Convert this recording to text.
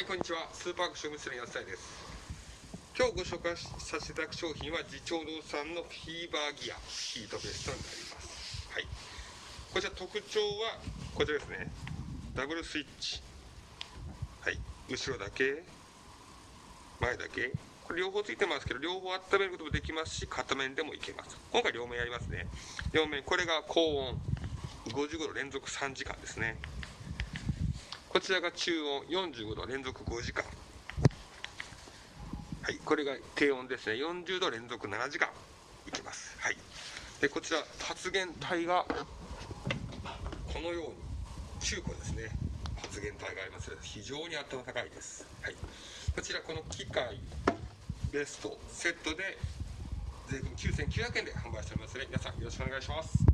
はいこんにちは。スーパーアクション娘の安田です。今日ご紹介させていただく商品は自重堂さんのフィーバーギアヒートベストになります。はい。こちら特徴はこちらですね。ダブルスイッチ。はい。後ろだけ。前だけ。これ両方ついてますけど両方温めることもできますし片面でもいけます。今回両面やりますね。両面これが高温。55度連続3時間ですね。こちらが中温45度連続5時間。はいこれが低温ですね。40度連続7時間。いきます。はい。でこちら発現体がこのように中古ですね。発現体があります。非常に温かいです。はい。こちらこの機械ベストセットで税込9900円で販売しておりますので皆さんよろしくお願いします。